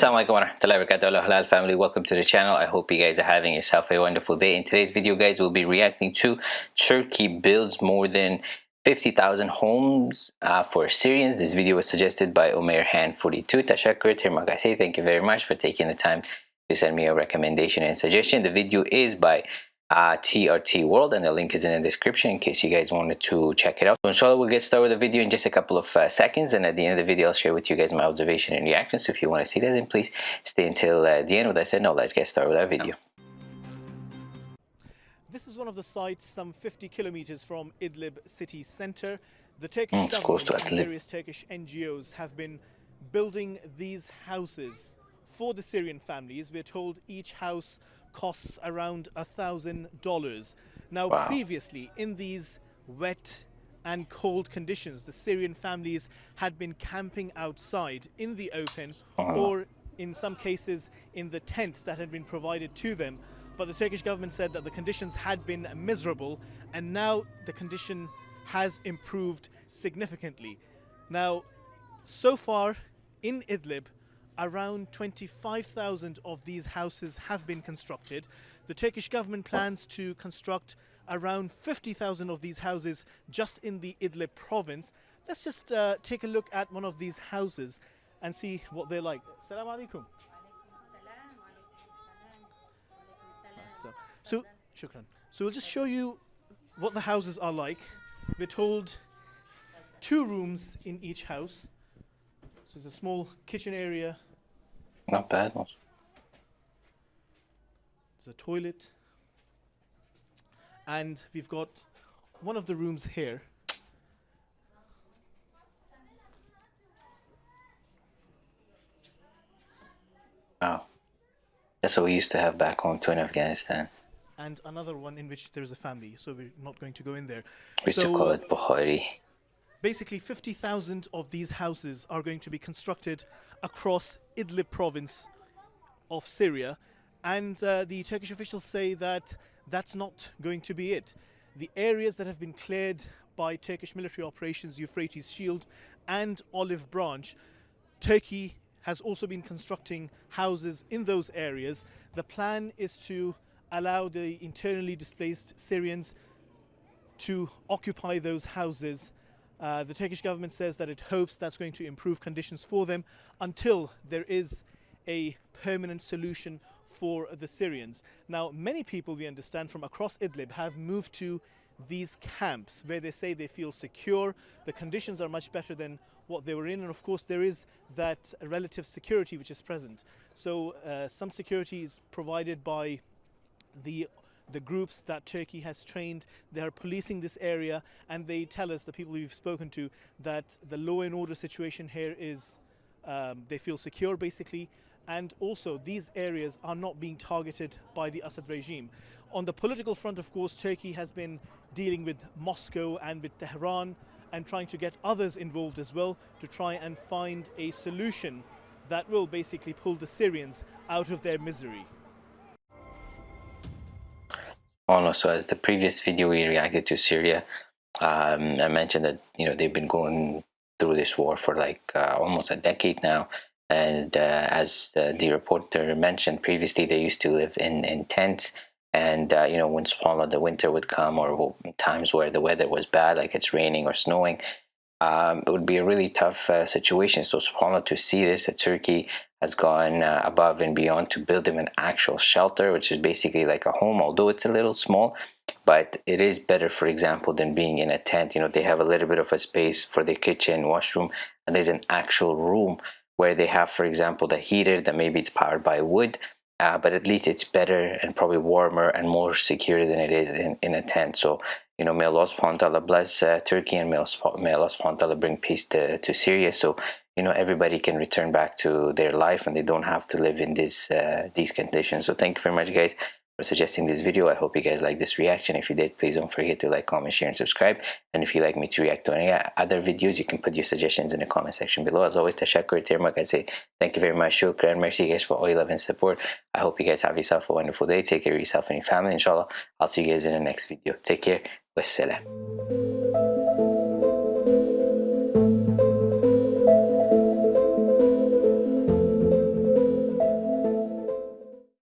warahmatullahi wabarakatuh halal family welcome to the channel i hope you guys are having yourself a wonderful day in today's video guys we'll be reacting to turkey builds more than 50,000 homes uh, for Syrians. This video was suggested by Omer Han 42. Tashakkur Tirmakasi. Thank you very much for taking the time to send me a recommendation and suggestion. The video is by uh, TRT World and the link is in the description in case you guys wanted to check it out. So inshallah we'll get started with the video in just a couple of uh, seconds and at the end of the video I'll share with you guys my observation and reaction. So if you want to see that then please stay until uh, the end. With that said, no, let's get started with our video. This is one of the sites some 50 kilometers from Idlib city center. The Turkish Mm, government to and various Turkish NGOs have been building these houses for the Syrian families. We're told each house costs around a thousand dollars. Now, Wow. previously in these wet and cold conditions, the Syrian families had been camping outside in the open uh-huh. or in some cases in the tents that had been provided to them. But the Turkish government said that the conditions had been miserable and now the condition has improved significantly. Now, so far in Idlib, around 25,000 of these houses have been constructed. The Turkish government plans to construct around 50,000 of these houses just in the Idlib province. Let's just uh, take a look at one of these houses and see what they're like. Assalamu alaikum. So, so, shukran. So we'll just show you what the houses are like. We're told two rooms in each house. So there's a small kitchen area, Not bad. there's a toilet, and we've got one of the rooms here. Wow. That's what we used to have back home too in Afghanistan. And another one in which there's a family, so we're not going to go in there. We used to call it Bukhari. Basically 50,000 of these houses are going to be constructed across Idlib province of Syria and uh, the Turkish officials say that that's not going to be it. The areas that have been cleared by Turkish military operations Euphrates Shield and Olive Branch, Turkey has also been constructing houses in those areas. The plan is to allow the internally displaced Syrians to occupy those houses. Uh, the Turkish government says that it hopes that's going to improve conditions for them until there is a permanent solution for the Syrians. Now, many people, we understand, from across Idlib have moved to these camps where they say they feel secure. The conditions are much better than what they were in, and of course, there is that relative security which is present. So, uh, some security is provided by the the groups that Turkey has trained. They are policing this area, and they tell us, the people we've spoken to, that the law and order situation here is um, they feel secure basically. And also, these areas are not being targeted by the Assad regime. On the political front, of course, Turkey has been dealing with Moscow and with Tehran and trying to get others involved as well to try and find a solution that will basically pull the Syrians out of their misery. Oh so as the previous video we reacted to Syria, um, I mentioned that you know they've been going through this war for like uh, almost a decade now, and uh, as uh, the reporter mentioned previously, they used to live in in tents, and uh, you know when subhanallah the winter would come or times where the weather was bad, like it's raining or snowing, um, it would be a really tough uh, situation. So subhanallah to see this that Turkey has gone uh, above and beyond to build them an actual shelter, which is basically like a home, although it's a little small, but it is better, for example, than being in a tent. You know, they have a little bit of a space for their kitchen, washroom, and there's an actual room where they have, for example, the heater that maybe it's powered by wood, uh, but at least it's better and probably warmer and more secure than it is in, in a tent. So, you know, may Allah subhanahu wa ta'ala bless uh, Turkey and may Allah, subhanahu wa ta'ala bring peace to, to Syria. So, you know, everybody can return back to their life and they don't have to live in this, uh, these conditions. So thank you very much, guys, for suggesting this video. I hope you guys like this reaction. If you did, please don't forget to like, comment, share, and subscribe. And if you'd like me to react to any other videos, you can put your suggestions in the comment section below. As always, Tashakkur Tirmak, I say thank you very much. Shukran. Merci, guys, for all your love and support. I hope you guys have yourself a wonderful day. Take care of yourself and your family. Inshallah, I'll see you guys in the next video. Take care. Wassalam.